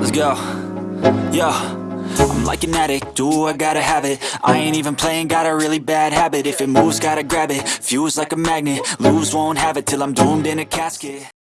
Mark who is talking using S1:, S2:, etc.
S1: Let's go. Yo. I'm like an addict, do I gotta have it I ain't even playing, got a really bad habit If it moves, gotta grab it Fuse like a magnet, lose, won't have it Till I'm doomed in a casket